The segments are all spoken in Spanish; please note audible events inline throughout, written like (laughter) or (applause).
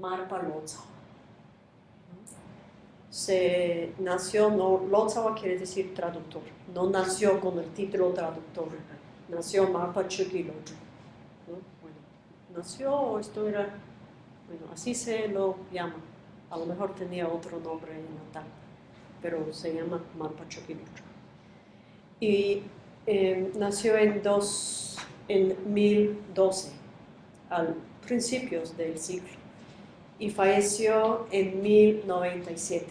Marpa Lotzawa. Se nació, no, Lotzawa quiere decir traductor, no nació con el título traductor, nació Marpa Chuquilocho. ¿no? Bueno, nació, esto era, bueno, así se lo llama, a lo mejor tenía otro nombre en natal, pero se llama Marpa Chuquilocho. Y eh, nació en, dos, en 1012, al principios del siglo, y falleció en 1097.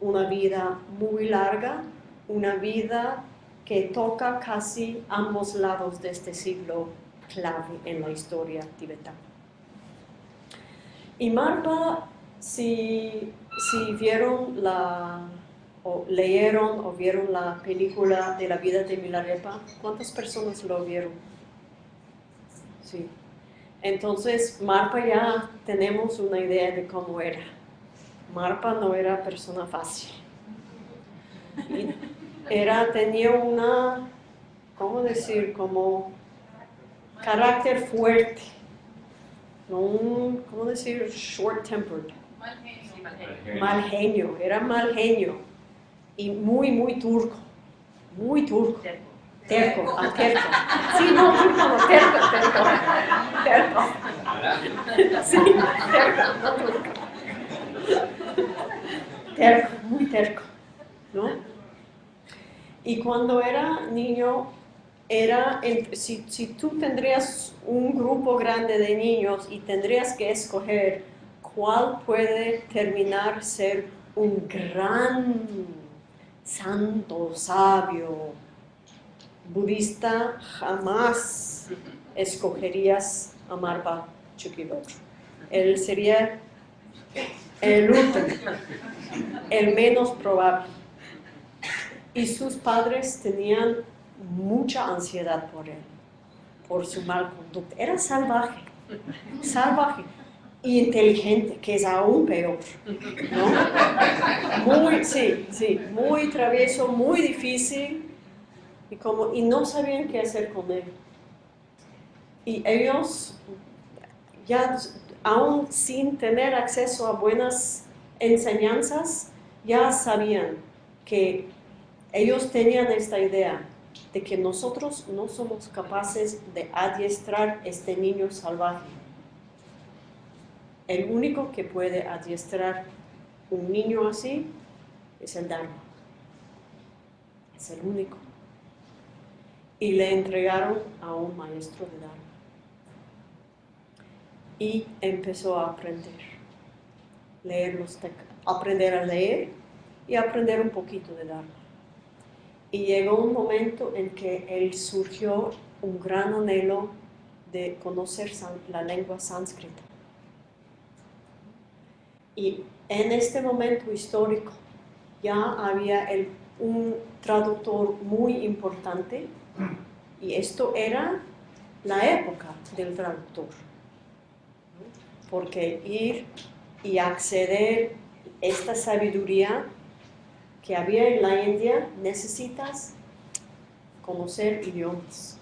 Una vida muy larga, una vida que toca casi ambos lados de este siglo clave en la historia tibetana. Y Marpa, si, si vieron la, o leyeron o vieron la película de la vida de Milarepa, ¿cuántas personas lo vieron? Sí. Entonces, Marpa ya tenemos una idea de cómo era. Marpa no era persona fácil. Era, tenía una, ¿cómo decir? Como carácter fuerte. Un, ¿Cómo decir? Short-tempered. Mal genio. Era mal genio. Y muy, muy turco. Muy turco. Terco, ah, terco. Sí, no, turco, no, terco, terco. Terco. Sí, terco, no turco. Terco, muy terco, ¿no? Y cuando era niño, era, si tú tendrías un grupo grande de niños y tendrías que escoger cuál puede terminar ser un gran santo, sabio, budista, jamás escogerías a Marpa. Él sería el último, el menos probable. Y sus padres tenían mucha ansiedad por él, por su mal conducta. Era salvaje, salvaje y inteligente, que es aún peor. Muy, sí, sí, muy travieso, muy difícil, y, como, y no sabían qué hacer con él. Y ellos, ya aún sin tener acceso a buenas enseñanzas, ya sabían que ellos tenían esta idea de que nosotros no somos capaces de adiestrar este niño salvaje. El único que puede adiestrar un niño así es el Dharma. Es el único y le entregaron a un maestro de Dharma. Y empezó a aprender, leer los aprender a leer y aprender un poquito de Dharma. Y llegó un momento en que surgió un gran anhelo de conocer la lengua sánscrita. Y en este momento histórico ya había un traductor muy importante y esto era la época del traductor. Porque ir y acceder a esta sabiduría que había en la India, necesitas conocer idiomas.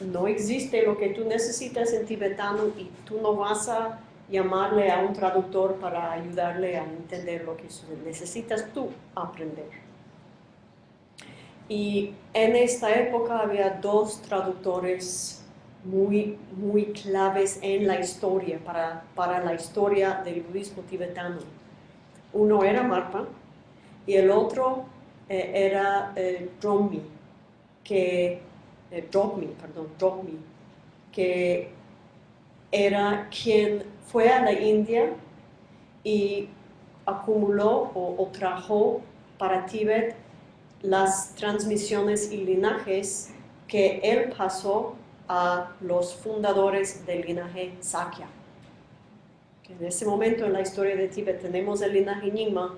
No existe lo que tú necesitas en tibetano y tú no vas a llamarle a un traductor para ayudarle a entender lo que necesitas tú aprender. Y en esta época había dos traductores muy, muy claves en la historia, para, para la historia del budismo tibetano. Uno era Marpa y el otro eh, era eh, Drommi, que, eh, perdón, Drogmi, que era quien fue a la India y acumuló o, o trajo para Tíbet las transmisiones y linajes que él pasó a los fundadores del linaje Sakya. en ese momento en la historia de Tíbet tenemos el linaje Nyingma,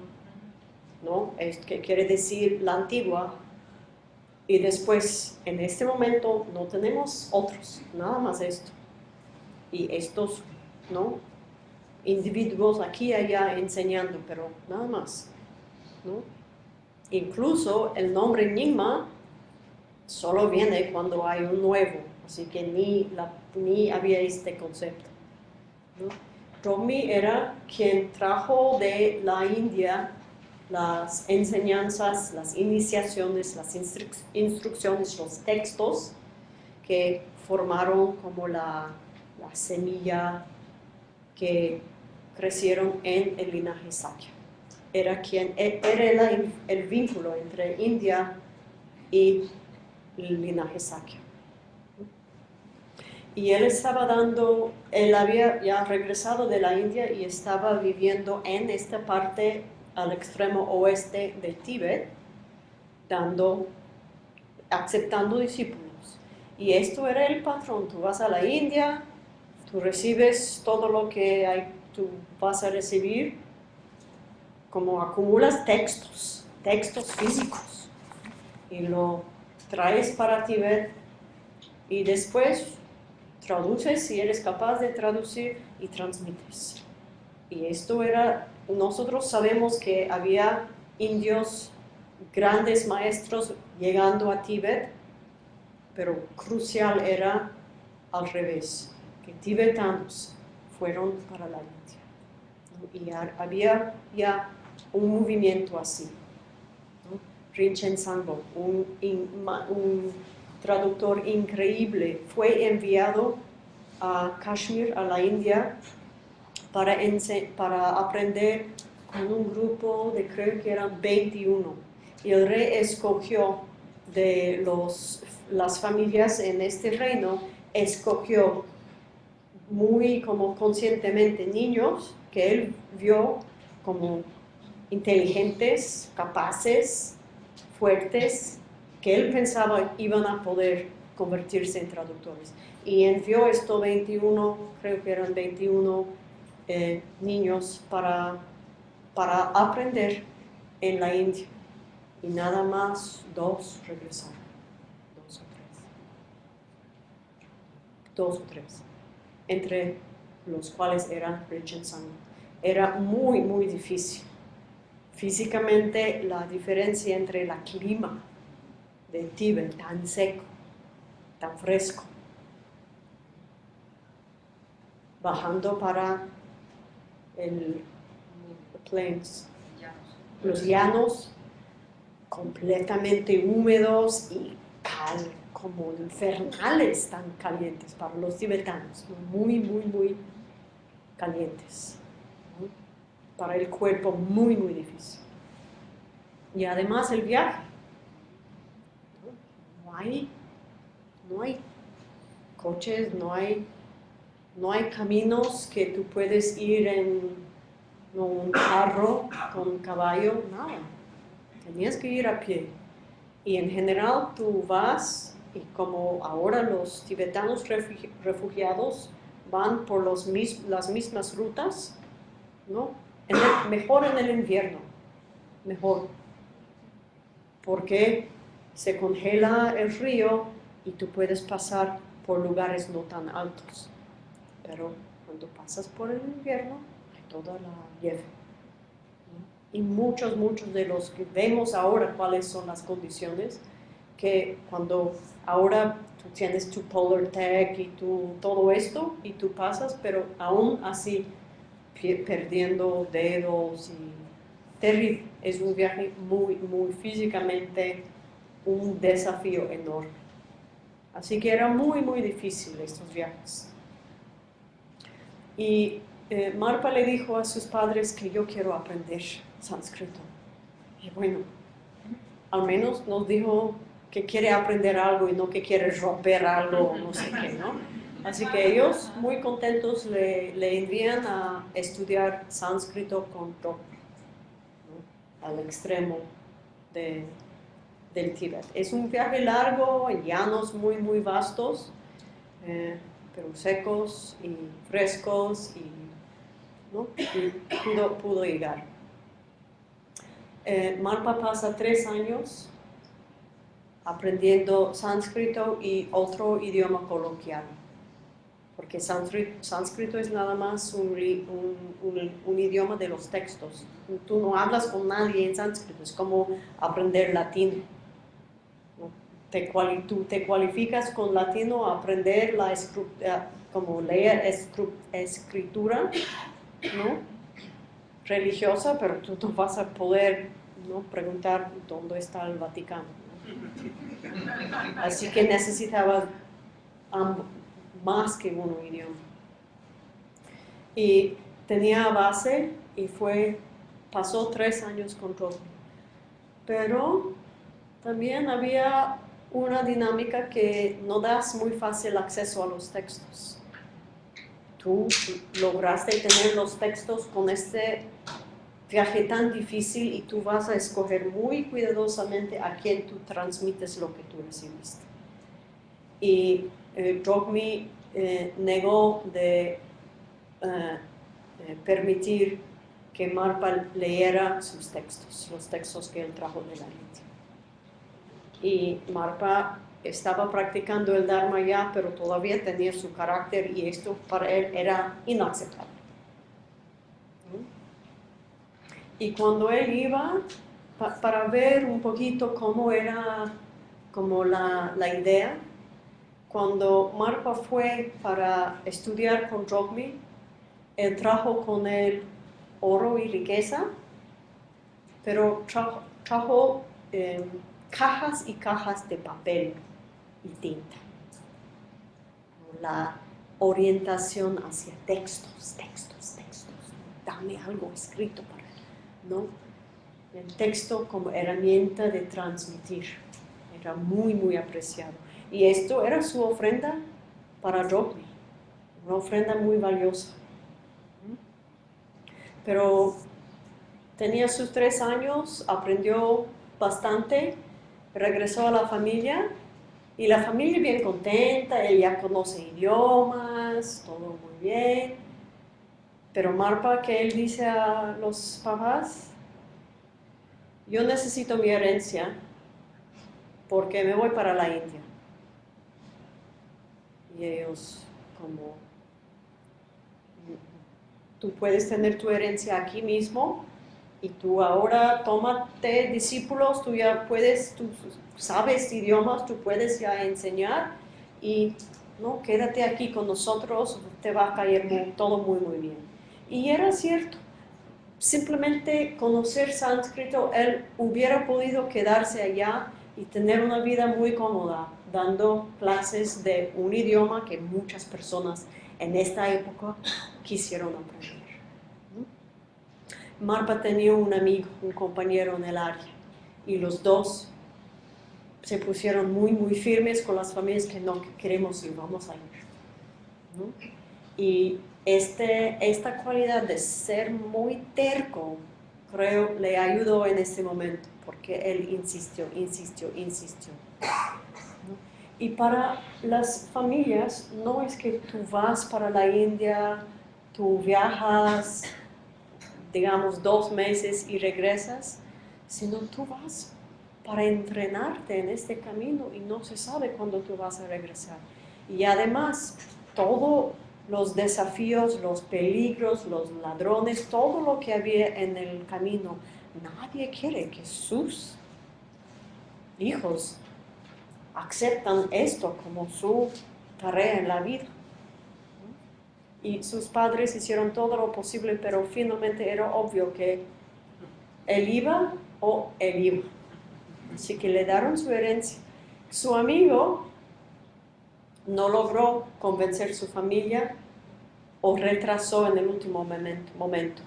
¿no? Es que quiere decir la antigua, y después, en este momento, no tenemos otros, nada más esto. Y estos, ¿no? Individuos aquí y allá enseñando, pero nada más, ¿no? Incluso el nombre Nima solo viene cuando hay un nuevo, así que ni, la, ni había este concepto. ¿no? Rumi era quien trajo de la India las enseñanzas, las iniciaciones, las instrucciones, los textos que formaron como la, la semilla que crecieron en el linaje Sakya. Era, quien, e, era el, vínculo entre India y el linaje Sakya. Y él estaba dando, él había ya regresado de la India y estaba viviendo en esta parte al extremo oeste del Tíbet, dando, aceptando discípulos. Y esto era el patrón, tú vas a la India, tú recibes todo lo que hay, tú vas a recibir, como acumulas textos, textos físicos, y lo traes para Tíbet, y después traduces si eres capaz de traducir y transmites. Y esto era, nosotros sabemos que había indios, grandes maestros llegando a Tíbet, pero crucial era al revés, que tibetanos fueron para la India. Y había ya un movimiento así. Rinchen Sangbo, un, un traductor increíble, fue enviado a Kashmir, a la India, para, para aprender con un grupo de creo que eran 21. Y el rey escogió de los, las familias en este reino, escogió muy como conscientemente niños que él vio como inteligentes, capaces, fuertes, que él pensaba iban a poder convertirse en traductores. Y envió estos 21, creo que eran 21 eh, niños para, para aprender en la India. Y nada más dos regresaron. Dos o tres. Dos o tres. Entre los cuales era Richard Era muy, muy difícil. Físicamente la diferencia entre la clima del Tíbet tan seco, tan fresco, bajando para el plains, los llanos completamente húmedos y cal, como infernales tan calientes para los tibetanos, muy, muy, muy calientes. Para el cuerpo muy, muy difícil. Y además el viaje, hay, no hay coches, no hay, no hay caminos que tú puedes ir en un carro con caballo, nada. Tenías que ir a pie. Y en general tú vas, y como ahora los tibetanos refugiados van por los las mismas rutas, ¿no? Mejor en el invierno, mejor. Porque se congela el río y tú puedes pasar por lugares no tan altos. Pero cuando pasas por el invierno, hay toda la nieve. Y muchos, muchos de los que vemos ahora cuáles son las condiciones, que cuando ahora tú tienes tu Polar Tech y tu, todo esto, y tú pasas, pero aún así perdiendo dedos y terrible. Es un viaje muy, muy físicamente un desafío enorme. Así que era muy, muy difícil estos viajes. Y eh, Marpa le dijo a sus padres que yo quiero aprender sánscrito. Y bueno, al menos nos dijo que quiere aprender algo y no que quiere romper algo no sé qué, ¿no? Así que ellos, muy contentos, le, envían a estudiar sánscrito con ¿no? al extremo de, del Tíbet. Es un viaje largo, llanos muy, muy vastos, eh, pero secos y frescos y, pudo, llegar. Eh, Marpa pasa tres años aprendiendo sánscrito y otro idioma coloquial, porque sánscrito es nada más un, idioma de los textos. Tú no hablas con nadie en sánscrito, es como aprender latín te, tú te cualificas con latino a aprender la como leer escritura, ¿no? religiosa, pero tú no vas a poder ¿no? preguntar dónde está el Vaticano. Así que necesitaba más que un idioma. Y tenía base y fue, pasó tres años con todo. Pero también había una dinámica que no das muy fácil acceso a los textos. Tú lograste tener los textos con este viaje tan difícil y tú vas a escoger muy cuidadosamente a quién tú transmites lo que tú recibiste. Y eh, eh negó de eh, permitir que Marpa leyera sus textos, los textos que él trajo de la India. Y Marpa estaba practicando el Dharma ya, pero todavía tenía su carácter y esto para él era inaceptable. Y cuando él iba para ver un poquito cómo era como la, idea, cuando Marpa fue para estudiar con Drogmi, él trajo con él oro y riqueza, pero trajo, em, cajas y cajas de papel y tinta. La orientación hacia textos, textos, textos. Dame algo escrito para ¿no? El texto como herramienta de transmitir era muy, muy apreciado. Y esto era su ofrenda para Drogmi, una ofrenda muy valiosa. Pero tenía sus tres años, aprendió bastante, regresó a la familia y la familia bien contenta, él ya conoce idiomas, todo muy bien. Pero Marpa, que él dice a los papás, yo necesito mi herencia porque me voy para la India. Y ellos como, tú puedes tener tu herencia aquí mismo y tú ahora tómate discípulos, tú ya puedes, tú sabes idiomas, tú puedes ya enseñar y no, quédate aquí con nosotros, te va a caer todo muy, muy bien. Y era cierto. Simplemente conocer sánscrito, él hubiera podido quedarse allá y tener una vida muy cómoda, dando clases de un idioma que muchas personas en esta época quisieron aprender. Marpa tenía un amigo, un compañero en el área, y los dos se pusieron muy, muy firmes con las familias que no queremos ir, vamos a ir. Y este, esta cualidad de ser muy terco, creo, le ayudó en este momento, porque él insistió, insistió, insistió. Y para las familias, no es que tú vas para la India, tú viajas, digamos, dos meses y regresas, sino tú vas para entrenarte en este camino y no se sabe cuándo tú vas a regresar. Y además, todo los desafíos, los peligros, los ladrones, todo lo que había en el camino. Nadie quiere que sus hijos aceptan esto como su tarea en la vida. Y sus padres hicieron todo lo posible, pero finalmente era obvio que él iba o él iba. Así que le dieron su herencia. Su amigo no logró convencer su familia o retrasó en el último momento.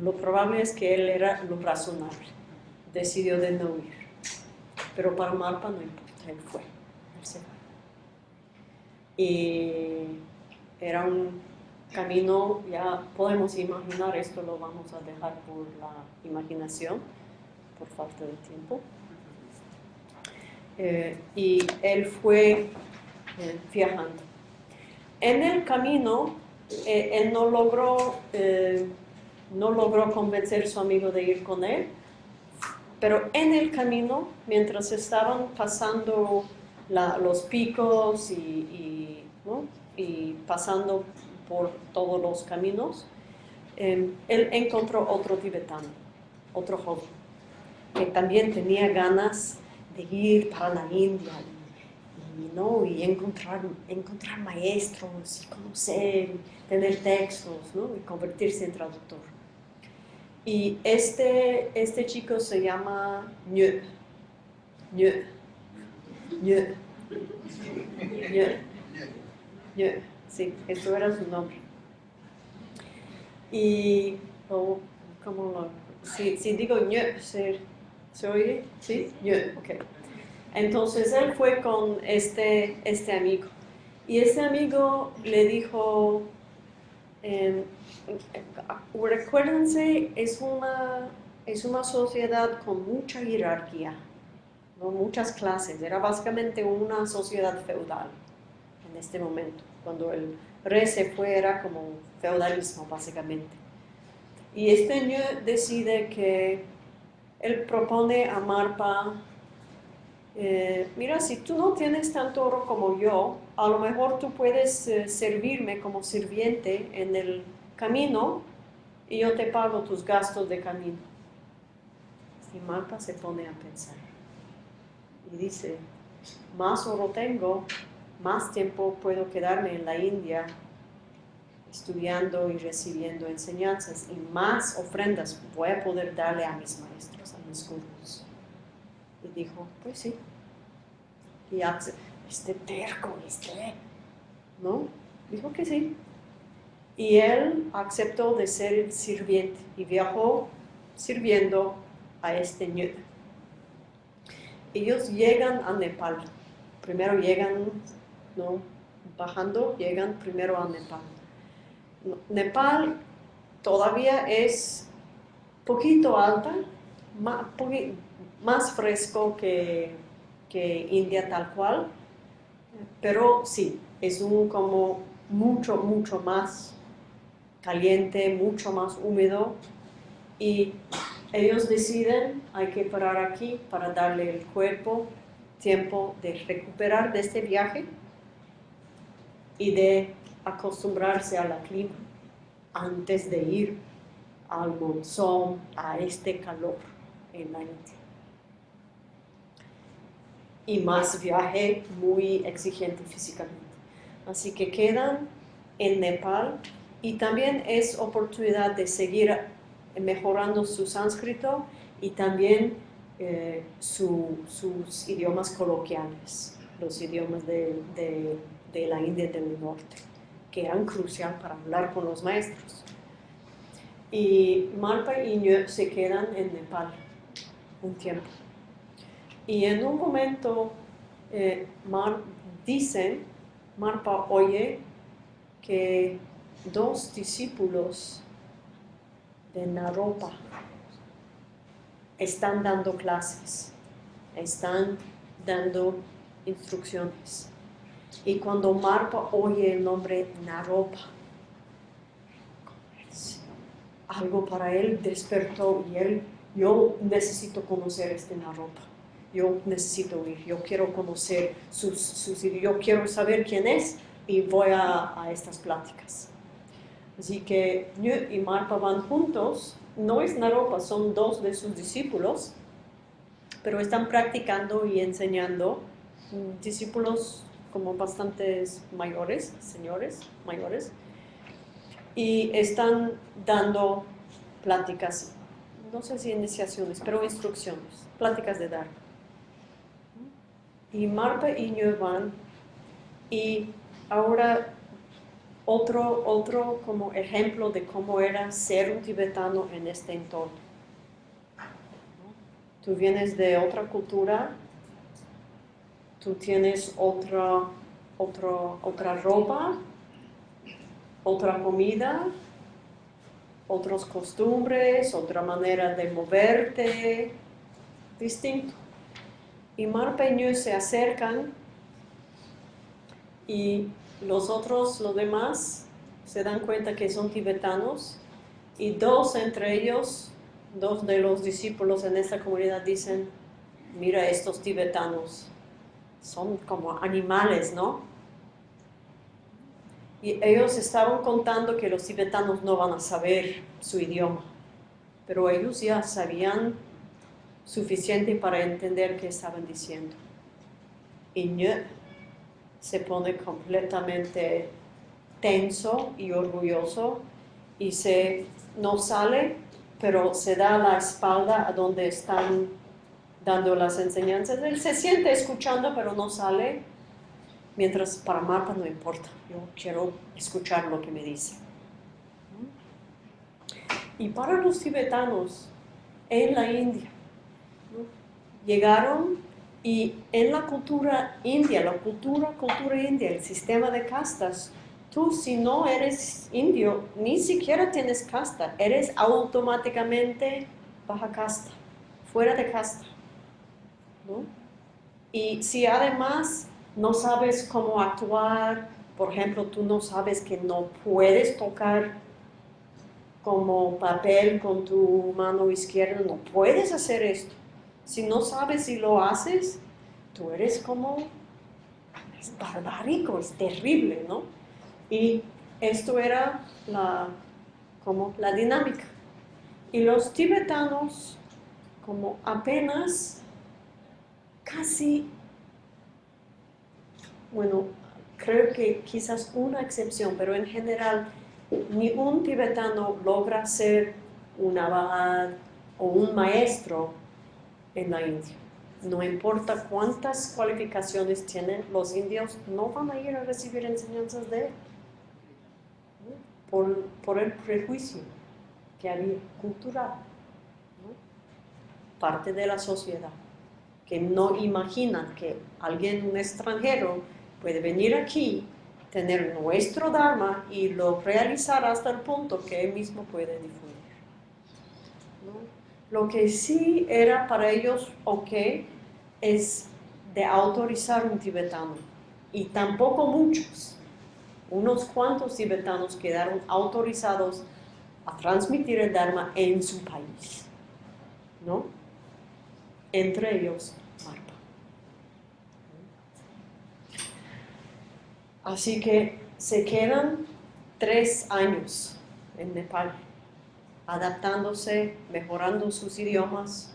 Lo probable es que él era lo razonable, decidió de no ir. Pero para Marpa no importa, él fue, él se fue. Y era un camino, ya podemos imaginar, esto lo vamos a dejar por la imaginación, por falta de tiempo. Eh, y él fue eh, viajando. En el camino, eh, él no logró, no logró convencer a su amigo de ir con él, pero en el camino, mientras estaban pasando los picos y, pasando por todos los caminos, él encontró otro tibetano, otro joven, que también tenía ganas ir para la India y, encontrar maestros y conocer, tener textos ¿no? y convertirse en traductor. Y este, este chico se llama Nye. Nye. Nye. Nye. Nye. Sí, eso era su nombre. Y, oh, ¿cómo lo? Si, si digo Nye, ¿se, ¿se oye? ¿Sí? Nye, ok. Entonces él fue con este, este amigo. Y este amigo le dijo, eh, recuérdense, es una, es una sociedad con mucha jerarquía, ¿no? muchas clases. Era básicamente una sociedad feudal en este momento. Cuando el rey se fue era como feudalismo básicamente. Y este año decide que él propone a Marpa eh, mira, si tú no tienes tanto oro como yo, a lo mejor tú puedes eh, servirme como sirviente en el camino y yo te pago tus gastos de camino. Y Marta se pone a pensar y dice, más oro tengo, más tiempo puedo quedarme en la India estudiando y recibiendo enseñanzas y más ofrendas voy a poder darle a mis maestros, a mis gurús. Y dijo, pues sí. Y este terco, este, ¿no? Dijo que sí. Y él aceptó de ser sirviente y viajó sirviendo a este ñe. Ellos llegan a Nepal. Primero llegan, ¿no? Bajando, llegan primero a Nepal. Nepal todavía es poquito alta, más, más fresco que, que, India tal cual, pero sí, es un como mucho, mucho más caliente, mucho más húmedo. Y ellos deciden hay que parar aquí para darle al cuerpo tiempo de recuperar de este viaje y de acostumbrarse a la clima antes de ir al monzón, a este calor en la India y más viaje muy exigente físicamente. Así que quedan en Nepal y también es oportunidad de seguir mejorando su sánscrito y también eh, sus idiomas coloquiales, los idiomas de, de, la India del Norte, que eran crucial para hablar con los maestros. Y Marpa y Nyo se quedan en Nepal un tiempo. Y en un momento eh, Mar, dicen, Marpa oye que dos discípulos de Naropa están dando clases, están dando instrucciones. Y cuando Marpa oye el nombre Naropa, algo para él despertó y él, yo necesito conocer este Naropa yo necesito ir, yo quiero conocer sus, sus yo quiero saber quién es y voy a, estas pláticas. Así que Nyu y Marpa van juntos, no es Naropa, son dos de sus discípulos, pero están practicando y enseñando, mm, discípulos como bastantes mayores, señores mayores, y están dando pláticas, no sé si iniciaciones, pero instrucciones, pláticas de Dharma y Marta y van y ahora otro, otro como ejemplo de cómo era ser un tibetano en este entorno. Tú vienes de otra cultura, tú tienes otra, otra ropa, otra comida, otras costumbres, otra manera de moverte, distinto y Mar Peñu se acercan y los otros, los demás, se dan cuenta que son tibetanos y dos entre ellos, dos de los discípulos en esta comunidad dicen, mira estos tibetanos, son como animales, ¿no? Y ellos estaban contando que los tibetanos no van a saber su idioma, pero ellos ya sabían suficiente para entender qué estaban diciendo. Y Ñe se pone completamente tenso y orgulloso y se no sale, pero se da la espalda a donde están dando las enseñanzas. Él se siente escuchando, pero no sale, mientras para Marta no importa. Yo quiero escuchar lo que me dice. Y para los tibetanos en la India, llegaron y en la cultura india, la cultura, cultura india, el sistema de castas, tú si no eres indio, ni siquiera tienes casta, eres automáticamente baja casta, fuera de casta. Y si además no sabes cómo actuar, por ejemplo, tú no sabes que no puedes tocar como papel con tu mano izquierda, no puedes hacer esto. Si no sabes si lo haces, tú eres como, es barbárico, es terrible, ¿no? Y esto era la, como la dinámica. Y los tibetanos, como apenas, casi, bueno, creo que quizás una excepción, pero en general, ni un tibetano logra ser un abad o un maestro en la India. No importa cuántas cualificaciones tienen, los indios no van a ir a recibir enseñanzas de él. Por, el prejuicio que había cultural. Parte de la sociedad. Que no imaginan que alguien, extranjero, puede venir aquí, tener nuestro Dharma y lo realizar hasta el punto que él mismo puede difundir. Lo que sí era para ellos ok es de autorizar un tibetano y tampoco muchos. Unos cuantos tibetanos quedaron autorizados a transmitir el Dharma en su país, ¿no? Entre ellos Marpa. Así que se quedan tres años en Nepal adaptándose, mejorando sus idiomas,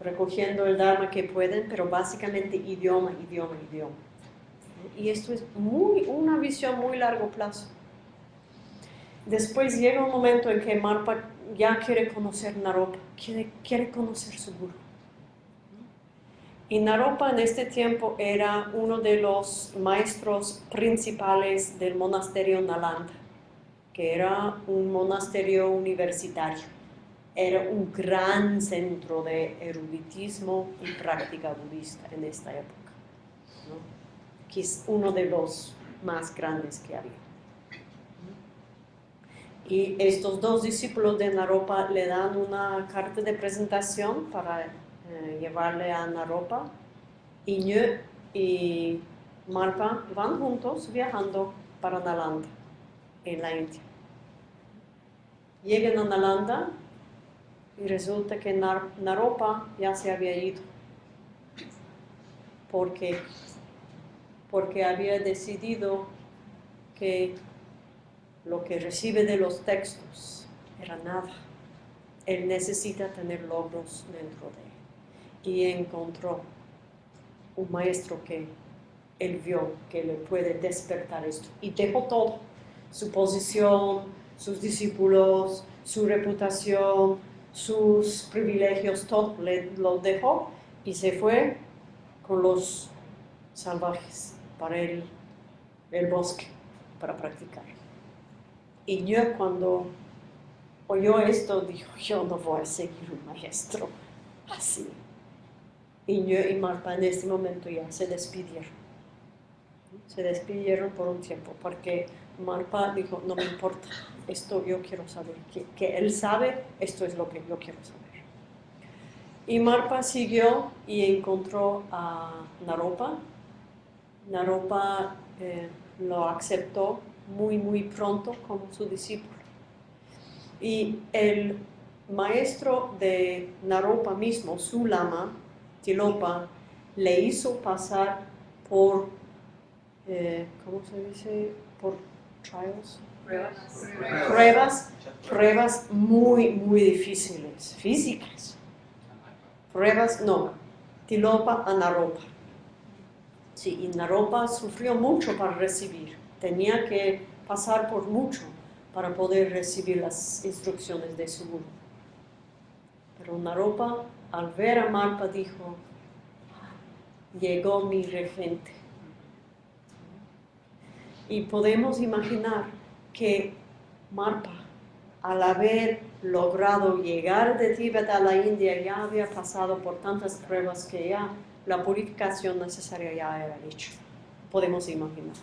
recogiendo el Dharma que pueden, pero básicamente idioma, idioma, idioma. Y esto es muy, una visión muy largo plazo. Después llega un momento en que Marpa ya quiere conocer Naropa, quiere, quiere conocer su guru. Y Naropa en este tiempo era uno de los maestros principales del monasterio Nalanda que era un monasterio universitario. Era un gran centro de eruditismo y práctica budista en esta época, que es uno de los más grandes que había. Y estos dos discípulos de Naropa le dan una carta de presentación para eh, llevarle a Naropa y Ñö y Marpa van juntos viajando para Nalanda, en la India. Llegan a Nalanda y resulta que Naropa ya se había ido porque, porque había decidido que lo que recibe de los textos era nada. Él necesita tener logros dentro de él. Y encontró un maestro que él vio que le puede despertar esto. Y dejó todo, su posición, sus discípulos, su reputación, sus privilegios, todo lo dejó y se fue con los salvajes para el, bosque, para practicar. Y yo cuando oyó esto, dijo, yo no voy a seguir un maestro así. Y yo y Marta en este momento ya se despidieron. Se despidieron por un tiempo, porque Marpa dijo, no me importa, esto yo quiero saber, que, él sabe, esto es lo que yo quiero saber. Y Marpa siguió y encontró a Naropa. Naropa eh, lo aceptó muy, muy pronto como su discípulo. Y el maestro de Naropa mismo, su lama, Tilopa, le hizo pasar por, eh, ¿cómo se dice? Por trials, pruebas, pruebas, pruebas muy, muy difíciles, físicas, pruebas, no, Tilopa a Naropa. Sí, y Naropa sufrió mucho para recibir, tenía que pasar por mucho para poder recibir las instrucciones de su guru. Pero Naropa, al ver a Marpa, dijo, llegó mi regente. Y podemos imaginar que Marpa, al haber logrado llegar de Tíbet a la India, ya había pasado por tantas pruebas que ya la purificación necesaria ya era hecha. Podemos imaginar.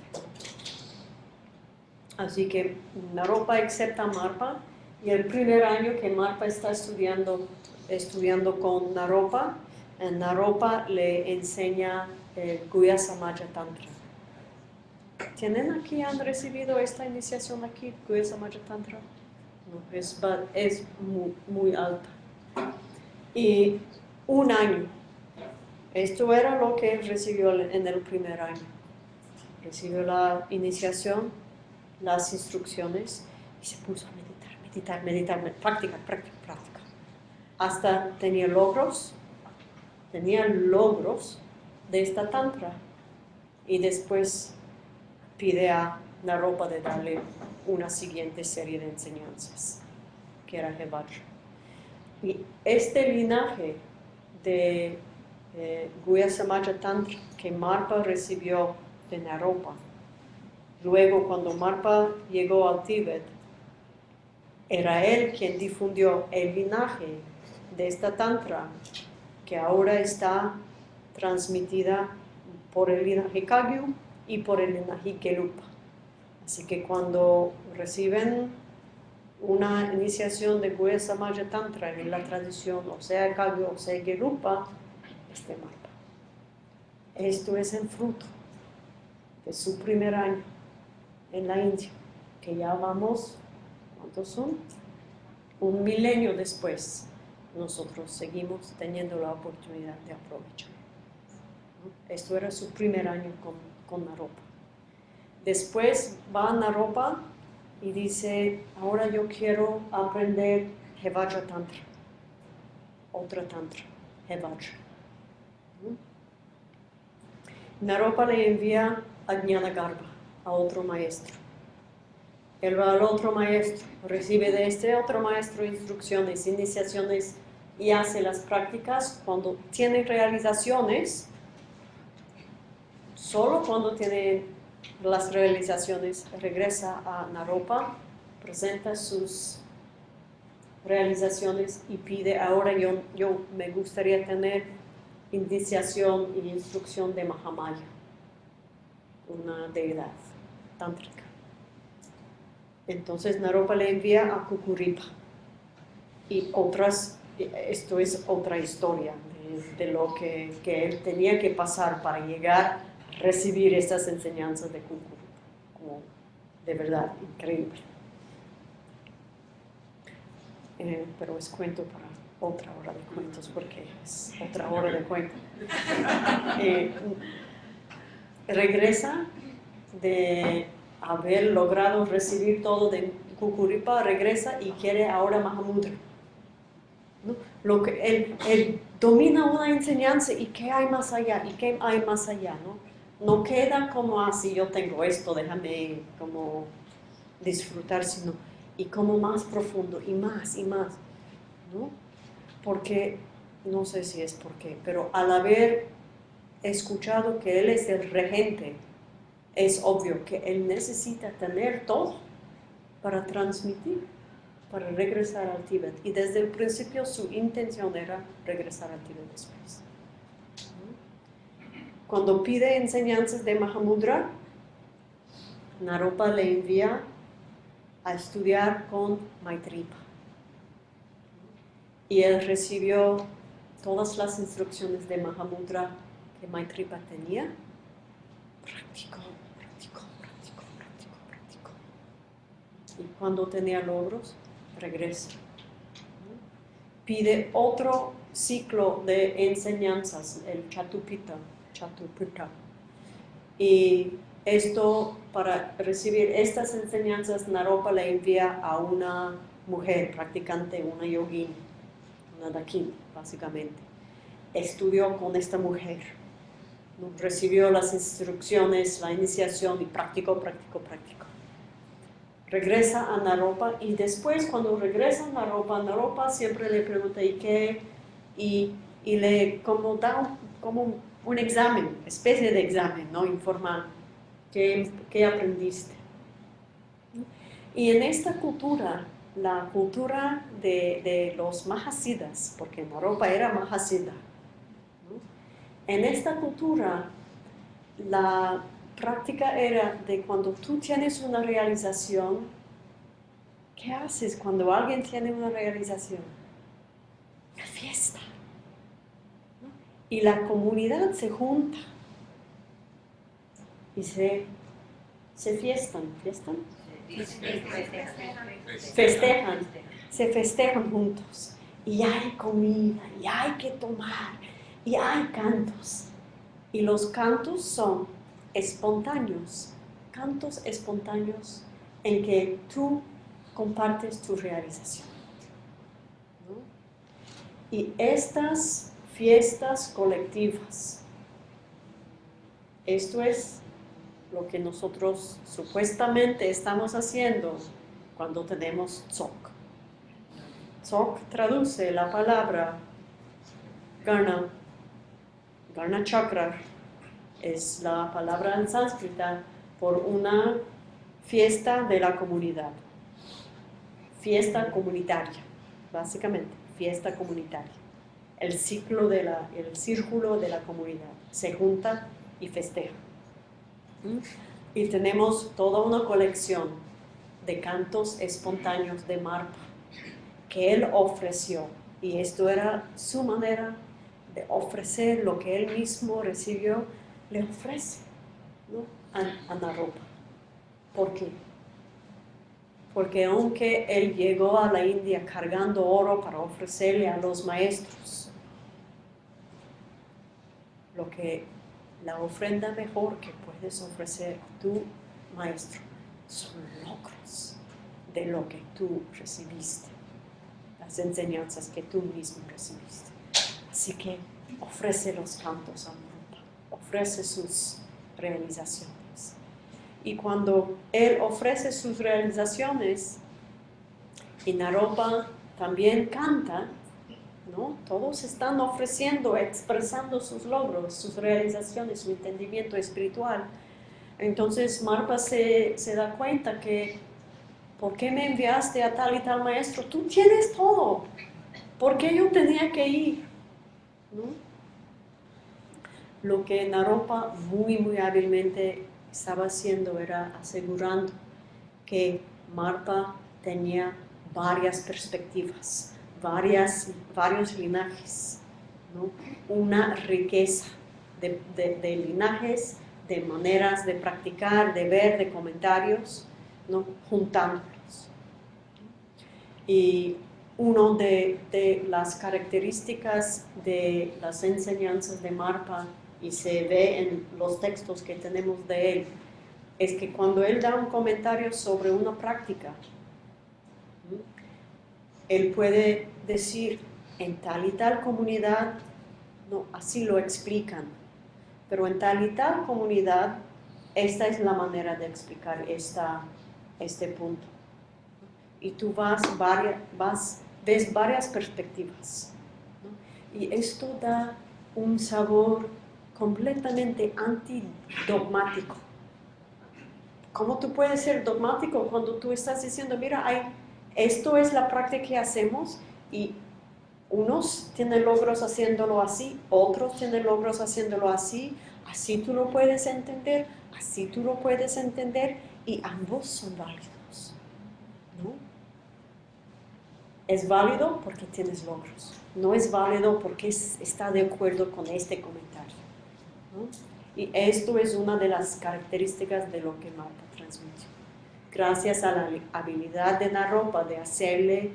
Así que Naropa acepta Marpa y el primer año que Marpa está estudiando, estudiando con Naropa, Naropa le enseña el Guya Tantra. ¿Tienen aquí, han recibido esta iniciación aquí, Guya Samaya Tantra? No, es, es muy, muy alta. Y un año. Esto era lo que recibió en el primer año. Recibió la iniciación, las instrucciones y se puso a meditar, meditar, meditar, práctica, práctica, práctica. Hasta tenía logros, tenía logros de esta tantra y después pide a la ropa de darle una siguiente serie de enseñanzas, que era Hevajra. Y este linaje de eh, Guya Tantra que Marpa recibió de Naropa, luego cuando Marpa llegó al Tíbet, era él quien difundió el linaje de esta Tantra que ahora está transmitida por el linaje Kagyu y por el linaje Gelupa. Así que cuando reciben una iniciación de Guya Samaya Tantra en la tradición, o sea Kagyu o sea Gelupa, es de Marpa. Esto es el fruto de su primer año en la India, que ya vamos, ¿cuántos son? Un milenio después nosotros seguimos teniendo la oportunidad de aprovechar. Esto era su primer año con, con Naropa. Después va a Naropa y dice, ahora yo quiero aprender Hevajra Tantra, otra Tantra, Hevajra. Naropa le envía a Jnana Garba, a otro maestro. Él va al otro maestro, recibe de este otro maestro instrucciones, iniciaciones y hace las prácticas cuando tiene realizaciones, solo cuando tiene las realizaciones regresa a Naropa, presenta sus realizaciones y pide, ahora yo, yo me gustaría tener iniciación y instrucción de Mahamaya, una deidad tántrica. Entonces Naropa le envía a Kukuripa y otras esto es otra historia de, lo que, él tenía que pasar para llegar recibir estas enseñanzas de Kukuru, como de verdad increíble. Eh, pero es cuento para otra hora de cuentos, porque es otra hora de cuentos. Eh, regresa de haber logrado recibir todo de Kukuripa, regresa y quiere ahora Mahamudra lo que él, domina una enseñanza y qué hay más allá, y qué hay más allá, ¿no? No queda como así, yo tengo esto, déjame como disfrutar, sino y como más profundo, y más, y más, ¿no? Porque, no sé si es por qué, pero al haber escuchado que él es el regente, es obvio que él necesita tener todo para transmitir para regresar al Tíbet. Y desde el principio su intención era regresar al Tíbet después. Cuando pide enseñanzas de Mahamudra, Naropa le envía a estudiar con Maitripa. Y él recibió todas las instrucciones de Mahamudra que Maitripa tenía. Practicó, practicó, practicó, practicó, practicó. Y cuando tenía logros, regresa. Pide otro ciclo de enseñanzas, el Chatupita, Chatupita. Y esto, para recibir estas enseñanzas, Naropa le envía a una mujer practicante, una yogini, una dakini, básicamente. estudió con esta mujer. Recibió las instrucciones, la iniciación y practicó, practicó, practicó. Regresa a Naropa y después cuando regresa a Naropa, Naropa siempre le pregunta ¿y qué? Y, y le como da como un examen, especie de examen, ¿no? Informa qué, aprendiste. Y en esta cultura, la cultura de, los mahasidas, porque Naropa era mahasida, en esta cultura, la práctica era de cuando tú tienes una realización, ¿qué haces cuando alguien tiene una realización? Una fiesta. Y la comunidad se junta y se, se fiestan. ¿Fiestan? Festejan. Se festejan juntos. Y hay comida, y hay que tomar, y hay cantos. Y los cantos son espontáneos, cantos espontáneos en que tú compartes tu realización. Y estas fiestas colectivas, esto es lo que nosotros supuestamente estamos haciendo cuando tenemos tzok. Tzok traduce la palabra Gana Varna Chakra es la palabra en sánscrita por una fiesta de la comunidad. Fiesta comunitaria, básicamente, fiesta comunitaria. El ciclo de la, el círculo de la comunidad se junta y festeja. Y tenemos toda una colección de cantos espontáneos de Marpa que él ofreció. Y esto era su manera de ofrecer lo que él mismo recibió, le ofrece a, a Naropa. ¿Por qué? Porque aunque él llegó a la India cargando oro para ofrecerle a los maestros, lo que la ofrenda mejor que puedes ofrecer a tu maestro son logros de lo que tú recibiste, las enseñanzas que tú mismo recibiste. Así que ofrece los cantos a Naropa, ofrece sus realizaciones. Y cuando él ofrece sus realizaciones, y Naropa también canta. Todos están ofreciendo, expresando sus logros, sus realizaciones, su entendimiento espiritual. Entonces Marpa se, da cuenta que, ¿por qué me enviaste a tal y tal maestro? Tú tienes todo. ¿Por qué yo tenía que ir? Lo que Naropa muy, muy hábilmente estaba haciendo era asegurando que Marpa tenía varias perspectivas, varias, varios linajes, una riqueza de, de, linajes, de maneras de practicar, de ver, de comentarios, ¿no? juntándolos. Y una de, las características de las enseñanzas de Marpa, y se ve en los textos que tenemos de él, es que cuando él da un comentario sobre una práctica, él puede decir, en tal y tal comunidad, no, así lo explican, pero en tal y tal comunidad, esta es la manera de explicar esta, este punto. Y tú vas, varias, vas ves varias perspectivas. Y esto da un sabor completamente antidogmático. ¿Cómo tú puedes ser dogmático cuando tú estás diciendo, mira, hay, esto es la práctica que hacemos y unos tienen logros haciéndolo así, otros tienen logros haciéndolo así, así tú lo puedes entender, así tú lo puedes entender y ambos son válidos. ¿no? es válido porque tienes logros, no es válido porque está de acuerdo con este comentario. Y esto es una de las características de lo que Marta transmitió. Gracias a la habilidad de Naropa de hacerle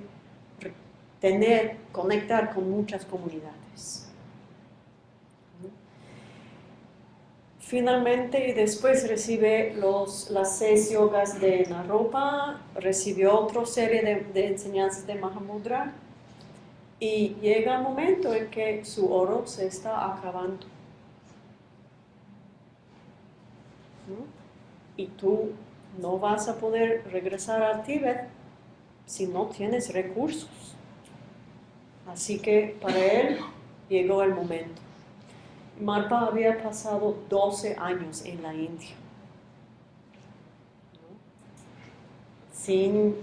tener, conectar con muchas comunidades. Finalmente, y después recibe los, las seis yogas de Naropa, recibió otra serie de, enseñanzas de Mahamudra Y llega el momento en que su oro se está acabando. Y tú no vas a poder regresar al Tíbet si no tienes recursos. Así que para él llegó el momento. Marpa había pasado 12 años en la India. Sin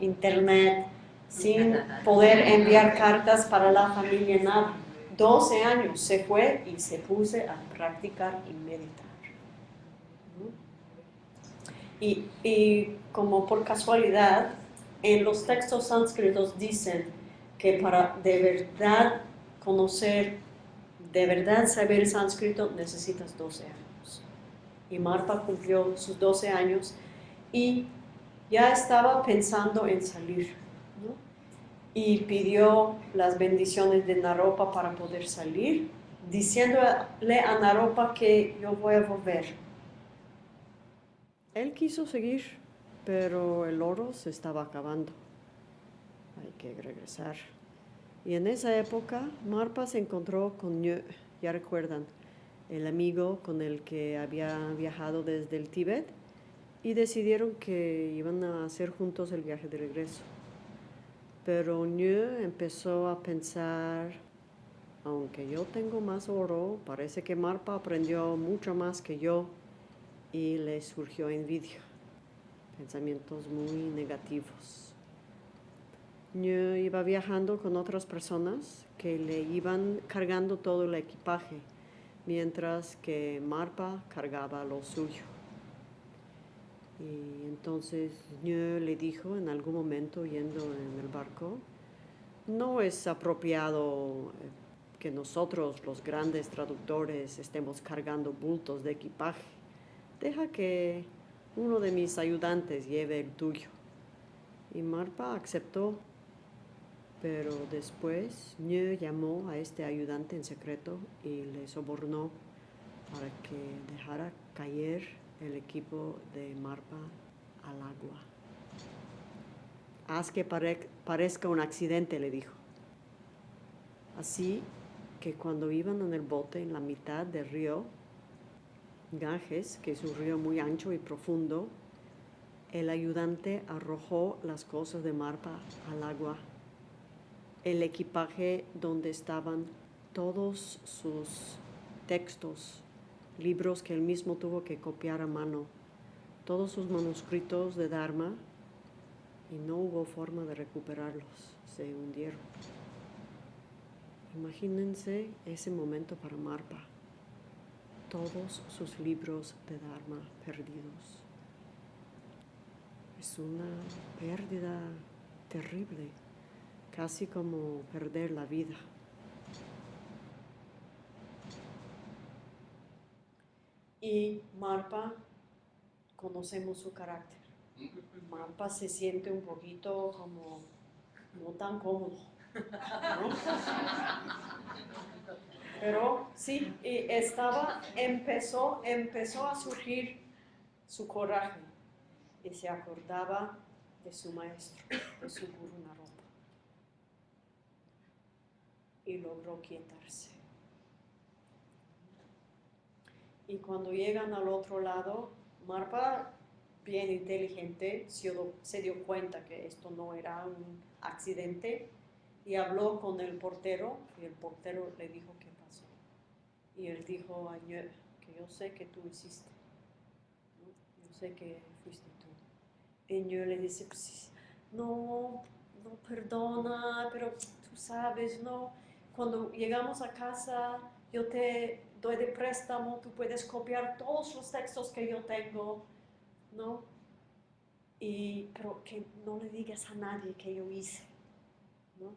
internet, sin poder enviar cartas para la familia, nada. 12 años se fue y se puso a practicar y meditar. Y, y, como por casualidad, en los textos sánscritos dicen que para de verdad conocer, de verdad saber sánscrito necesitas 12 años. Y Marpa cumplió sus 12 años y ya estaba pensando en salir. Y pidió las bendiciones de Naropa para poder salir, diciéndole a Naropa que yo voy a volver. Él quiso seguir, pero el oro se estaba acabando. Hay que regresar. Y en esa época, Marpa se encontró con Nyo, ya recuerdan, el amigo con el que había viajado desde el Tíbet y decidieron que iban a hacer juntos el viaje de regreso. Pero Nyu empezó a pensar, aunque yo tengo más oro, parece que Marpa aprendió mucho más que yo y le surgió envidia, pensamientos muy negativos. Nyu iba viajando con otras personas que le iban cargando todo el equipaje, mientras que Marpa cargaba lo suyo. Y entonces yo le dijo en algún momento yendo en el barco, no es apropiado eh, que nosotros los grandes traductores estemos cargando bultos de equipaje. Deja que uno de mis ayudantes lleve el tuyo. Y Marpa aceptó, pero después Ñu llamó a este ayudante en secreto y le sobornó para que dejara caer el equipo de Marpa al agua. Haz que parezca un accidente, le dijo. Así que cuando iban en el bote en la mitad del río Ganges, que es un río muy ancho y profundo, el ayudante arrojó las cosas de Marpa al agua. El equipaje donde estaban todos sus textos, libros que él mismo tuvo que copiar a mano, todos sus manuscritos de Dharma, y no hubo forma de recuperarlos, se hundieron. Imagínense ese momento para Marpa, todos sus libros de Dharma perdidos. Es una pérdida terrible, casi como perder la vida. y Marpa conocemos su carácter. Marpa se siente un poquito como no tan cómodo. (laughs) Pero sí, y estaba, empezó, empezó a surgir su coraje y se acordaba de su maestro, de su Guru Naropa. Y logró quietarse. Y cuando llegan al otro lado, Marpa, bien inteligente, se dio cuenta que esto no era un accidente y habló con el portero y el portero le dijo. Y él dijo a que yo sé que tú hiciste, yo sé que fuiste tú. Y Ñö le dice, pues, no, no perdona, pero tú sabes, ¿no? Cuando llegamos a casa, yo te doy de préstamo, tú puedes copiar todos los textos que yo tengo, ¿no? Y, pero que no le digas a nadie que yo hice, ¿no?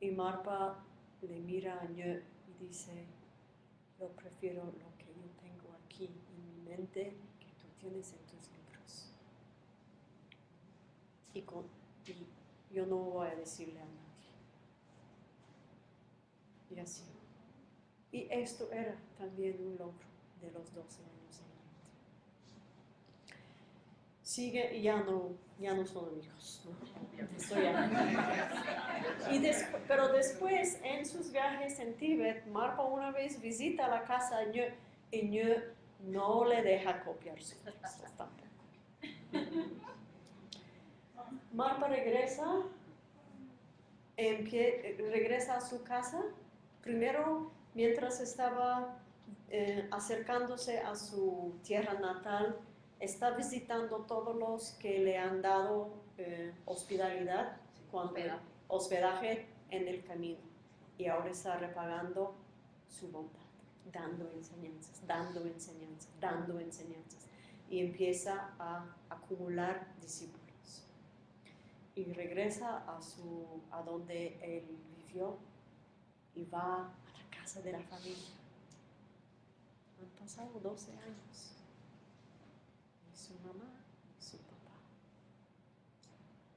Y Marpa le mira a Ñö y dice, yo prefiero lo que yo tengo aquí en mi mente que tú tienes en tus libros. Y, con, y yo no voy a decirle a nadie. Y así. Y esto era también un logro de los 12 años en sigue y ya no, ya no son amigos. ¿no? Esto ya. Y des- pero después, en sus viajes en Tíbet, Marpa una vez visita la casa de Ñö, y Ñö no le deja copiar sus textos tampoco. Marpa regresa, regresa a su casa. Primero, mientras estaba eh, acercándose a su tierra natal, está visitando todos los que le han dado eh, hospitalidad, cuando, hospedaje. en el camino. Y ahora está repagando su bondad, dando enseñanzas, dando enseñanzas, dando enseñanzas. Y empieza a acumular discípulos. Y regresa a, su, a donde él vivió y va a la casa de la familia. Han pasado 12 años. Su mamá y su papá.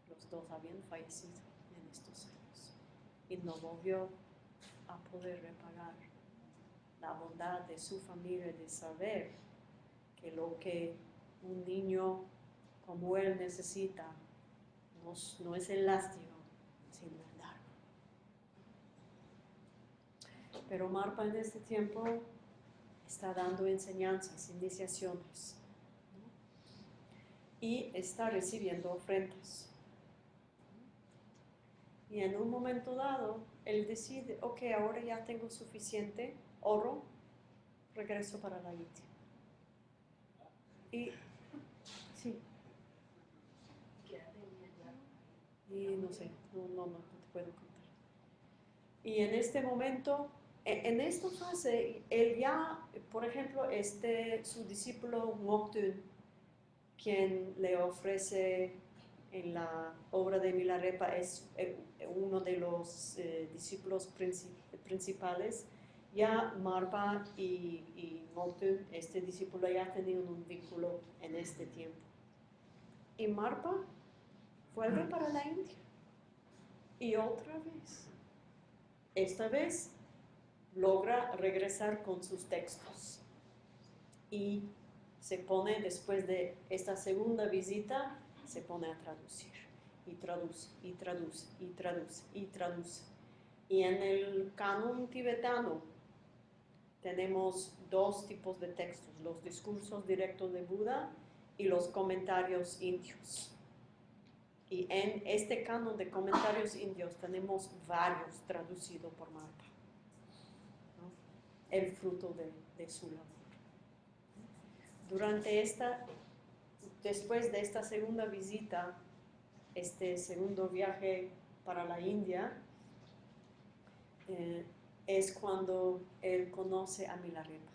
Los dos habían fallecido en estos años. Y no volvió a poder repagar la bondad de su familia de saber que lo que un niño como él necesita no, no es el lástigo, sino el Dharma. Pero Marpa en este tiempo está dando enseñanzas, iniciaciones. Y está recibiendo ofrendas. Y en un momento dado, él decide, ok, ahora ya tengo suficiente oro, regreso para la India. Y, sí, y no sé, no, no, no, no te puedo contar. Y en este momento, e- en esta fase, él ya, por ejemplo, este, su discípulo Mokdun, quien le ofrece en la obra de Milarepa, es eh, uno de los eh, discípulos princi- principales. Ya Marpa y, y Mokdun, este discípulo, ya tenían un vínculo en este tiempo. Y Marpa vuelve para la India. Y otra vez. Esta vez logra regresar con sus textos. Y se pone, después de esta segunda visita, se pone a traducir. Y traduce, y traduce, y traduce, y traduce. Y en el canon tibetano tenemos dos tipos de textos, los discursos directos de Buda y los comentarios indios. Y en este canon de comentarios indios tenemos varios traducidos por Marpa. ¿no? El fruto de, de su labor. Durante esta, después de esta segunda visita, este segundo viaje para la India, eh, es cuando él conoce a Milarepa.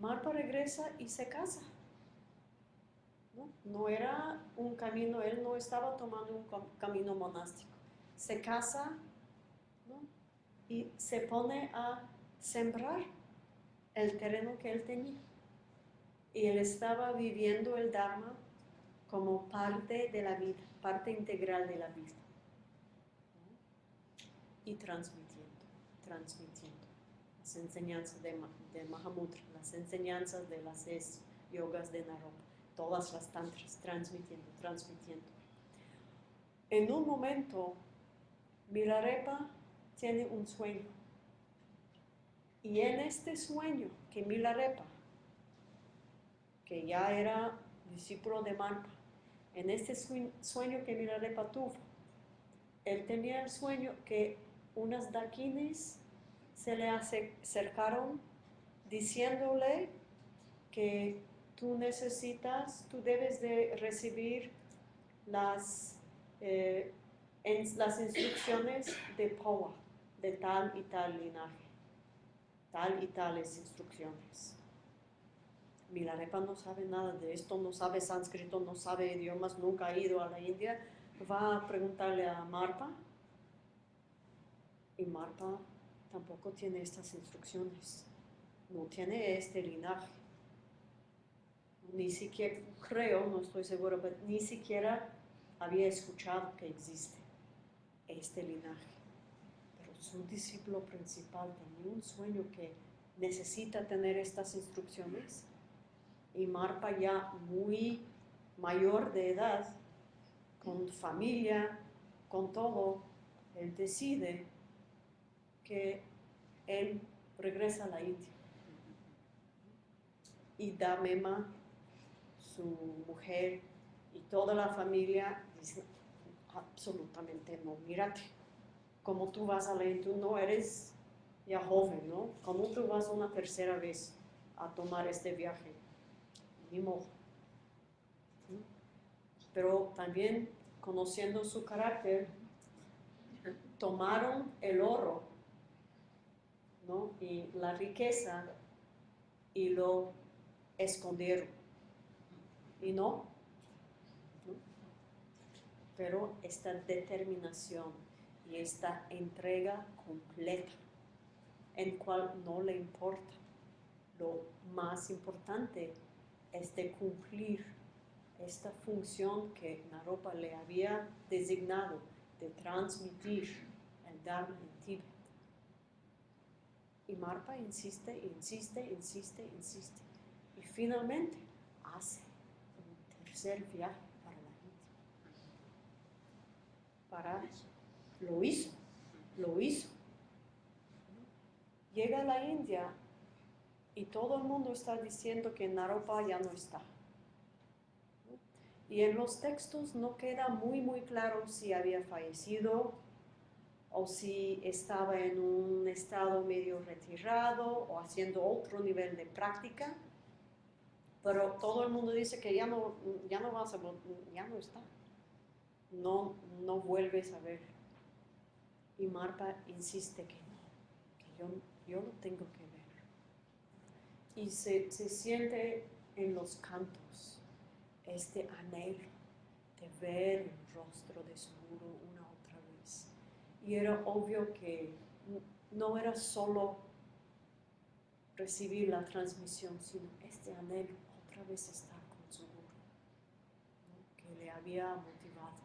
Marpa regresa y se casa. ¿no? Era un camino, él no estaba tomando un cam- camino monástico. Se casa ¿no? y se pone a sembrar el terreno que él tenía. Y él estaba viviendo el Dharma como parte de la vida, parte integral de la vida. Y transmitiendo, transmitiendo las enseñanzas de, de Mahamudra, las enseñanzas de las seis yogas de Naropa todas las tantras, transmitiendo, transmitiendo. En un momento, Milarepa tiene un sueño. Y en este sueño que Milarepa, que ya era discípulo de Marpa, en este sue- sueño que Milarepa tuvo, él tenía el sueño que unas daquines se le ace- acercaron diciéndole que tú necesitas, tú debes de recibir las, eh, en- las instrucciones de Powa, de tal y tal linaje, tal y tales instrucciones. Milarepa no sabe nada de esto, no sabe sánscrito, no sabe idiomas, nunca ha ido a la India, va a preguntarle a Marpa y Marpa tampoco tiene estas instrucciones, no tiene este linaje. Ni siquiera, creo, no estoy seguro, pero ni siquiera había escuchado que existe este linaje. Pero su discípulo principal tenía un sueño que necesita tener estas instrucciones y Marpa ya muy mayor de edad, con familia, con todo, él decide que él regresa a la India. Y Damema, su mujer y toda la familia dicen, absolutamente no, mírate, como tú vas a la India, tú no eres ya joven, ¿no? ¿Cómo tú vas una tercera vez a tomar este viaje? Ni. Pero también conociendo su carácter, tomaron el oro ¿no? y la riqueza y lo escondieron. Y no, ¿no? pero esta determinación y esta entrega completa, en cual no le importa. Lo más importante es de cumplir esta función que Naropa le había designado de transmitir el Dharma en Tíbet. Y Marpa insiste, insiste, insiste, insiste. Y finalmente hace un tercer viaje para la India. Para, lo hizo, lo hizo. Llega a la India y todo el mundo está diciendo que Naropa ya no está. Y en los textos no queda muy, muy claro si había fallecido o si estaba en un estado medio retirado o haciendo otro nivel de práctica. Pero todo el mundo dice que ya no, ya no, vas ya no está. No, no vuelves a ver. Y Marpa insiste que no, que yo, yo lo tengo que. Y se, se siente en los cantos este anhelo de ver el rostro de su guru una otra vez. Y era obvio que no era solo recibir la transmisión, sino este anhelo otra vez estar con su guru, que le había motivado.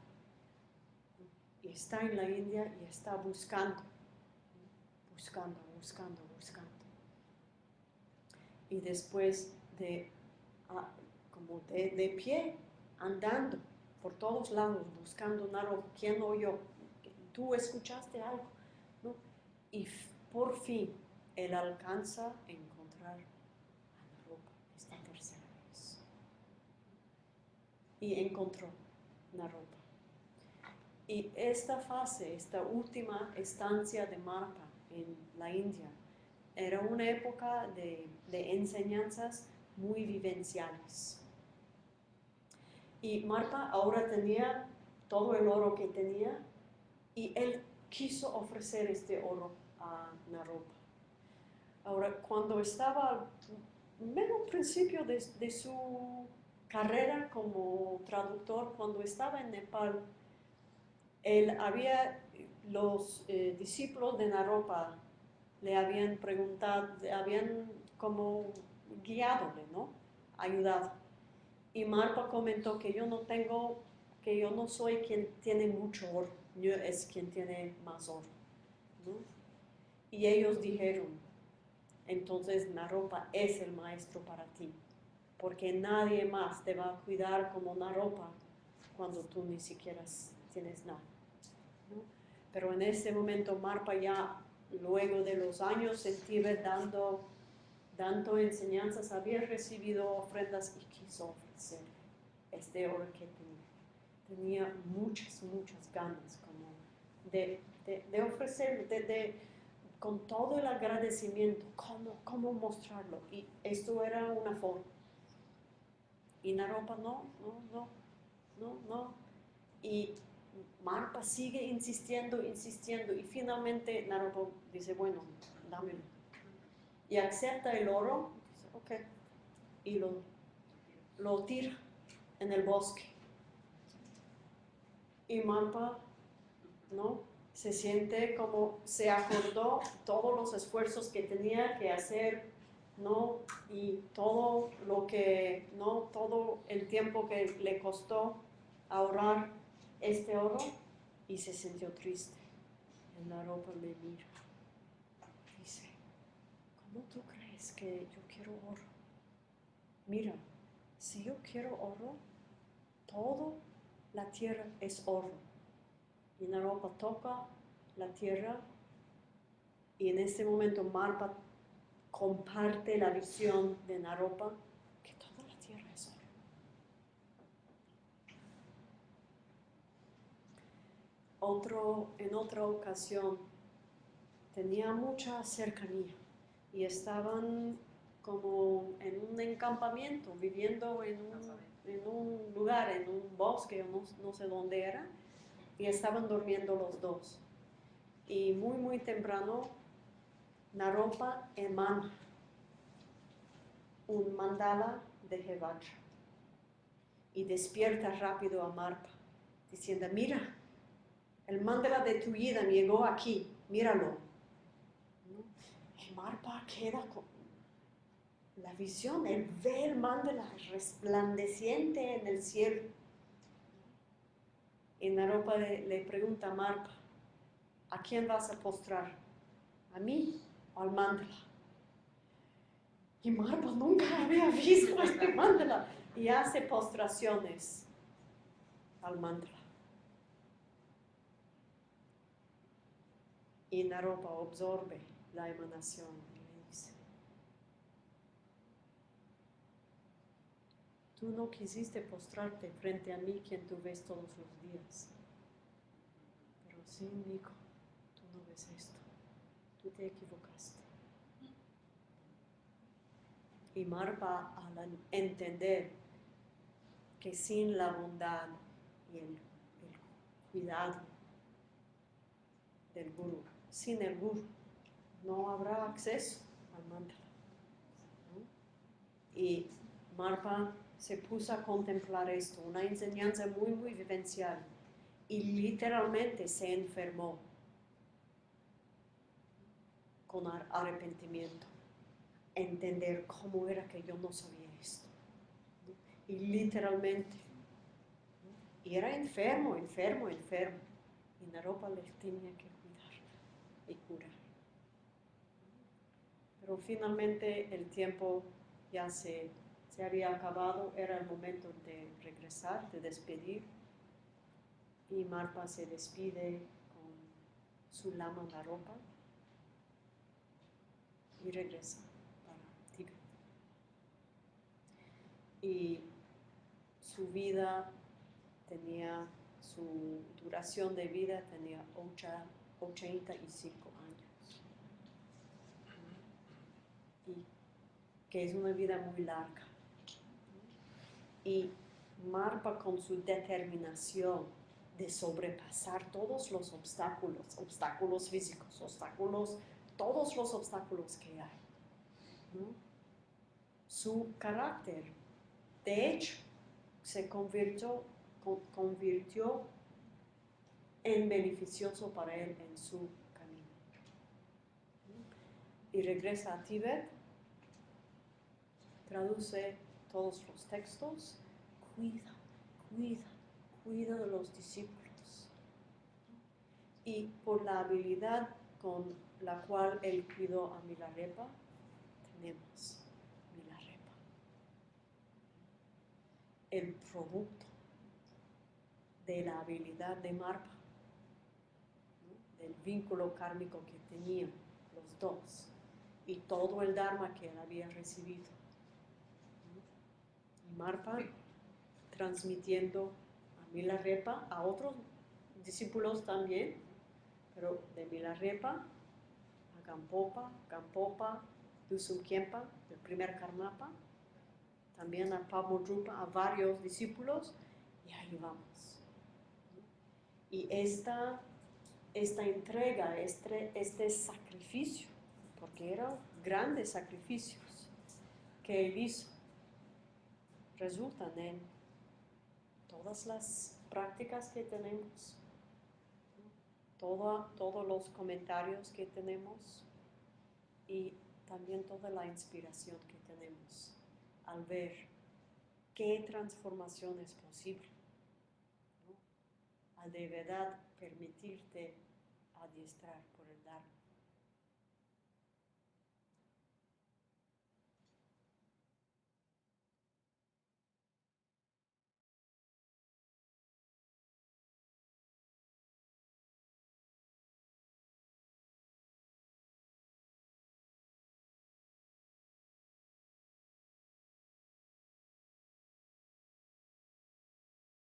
Y está en la India y está buscando, buscando, buscando, buscando. Y después de ah, como de, pie, andando por todos lados, buscando Naro, ¿quién oyó? ¿Tú escuchaste algo? ¿No? Y por fin él alcanza a encontrar a Naropa esta tercera vez. Y encontró Naropa. Y esta fase, esta última estancia de Marpa en la India, era una época de, de enseñanzas muy vivenciales. Y Marta ahora tenía todo el oro que tenía y él quiso ofrecer este oro a Naropa. Ahora, cuando estaba el principio de, su carrera como traductor, cuando estaba en Nepal, él había, los eh, discípulos de Naropa le habían preguntado, habían como guiadole, ¿no? Ayudado. Y Marpa comentó que yo no tengo, que yo no soy quien tiene mucho oro, yo es quien tiene más oro. Y ellos dijeron, entonces Naropa es el maestro para ti, porque nadie más te va a cuidar como Naropa cuando tú ni siquiera tienes nada. Pero en ese momento Marpa ya, luego de los años en Tíbet dando dando enseñanzas, había recibido ofrendas y quiso ofrecer este oro que tenía. Tenía muchas, muchas ganas como de, de, ofrecerlo, de, con todo el agradecimiento, cómo, cómo mostrarlo. Y esto era una forma. Y Naropa, no, no, no, no, no. Y Marpa sigue insistiendo, insistiendo. Y finalmente Naropa dice, bueno, dámelo y acepta el oro, dice, ok, y lo, lo tira en el bosque. Y Marpa, ¿no? Se siente como se acordó todos los esfuerzos que tenía que hacer, ¿no? Y todo lo que, ¿no? Todo el tiempo que le costó ahorrar este oro y se sintió triste. En la ropa le mira. ¿Cómo tú crees que yo quiero oro? Mira, si yo quiero oro, todo la tierra es oro. Y Naropa toca la tierra y en este momento Marpa comparte la visión de Naropa que toda la tierra es oro. Otro, en otra ocasión tenía mucha cercanía y estaban como en un encampamiento, viviendo en un, lugar, en un bosque, no, no sé dónde era, y estaban durmiendo los dos. Y muy, muy temprano, Naropa emana un mandala de Jevacha y despierta rápido a Marpa, diciendo, mira, el mandala de tu vida llegó aquí, míralo. Marpa queda con la visión, el ve el mandala resplandeciente en el cielo. Y Naropa le, le pregunta a Marpa, ¿a quién vas a postrar? ¿A mí o al mandala? Y Marpa nunca (laughs) había visto este mandala y hace postraciones al mandala. Y Naropa absorbe la emanación y le dice, tú no quisiste postrarte frente a mí quien tú ves todos los días. Pero sí, Nico, tú no ves esto. Tú te equivocaste. Y Marpa, al entender que sin la bondad y el, el cuidado del guru, sin el guru, no habrá acceso al mandala. Y Marpa se puso a contemplar esto, una enseñanza muy, muy vivencial, y literalmente se enfermó con arrepentimiento, entender cómo era que yo no sabía esto. Y literalmente, era enfermo, enfermo, enfermo, y Naropa le tenía que cuidar y curar. Pero finalmente el tiempo ya se, se había acabado, era el momento de regresar, de despedir. Y Marpa se despide con su lama Naropa y regresa para Tíbet. Y su vida tenía, su duración de vida tenía 85 años. Y que es una vida muy larga. Y Marpa con su determinación de sobrepasar todos los obstáculos, obstáculos físicos, obstáculos todos los obstáculos que hay. Su carácter, de hecho, se convirtió, convirtió en beneficioso para él en su camino. Y regresa a Tíbet, traduce todos los textos, cuida, cuida, cuida de los discípulos. Y por la habilidad con la cual él cuidó a Milarepa, tenemos Milarepa. El producto de la habilidad de Marpa, del vínculo kármico que tenían los dos y todo el Dharma que él había recibido. Marpa transmitiendo a Milarepa, a otros discípulos también, pero de Milarepa a Gampopa, Gampopa, Dusumkiempa, el primer Karmapa, también a Drupa, a varios discípulos, y ahí vamos. Y esta, esta entrega, este, este sacrificio, porque eran grandes sacrificios que él hizo, resultan en todas las prácticas que tenemos todos los comentarios que tenemos y también toda la inspiración que tenemos al ver qué transformación es posible. Al de verdad permitirte adiestrar.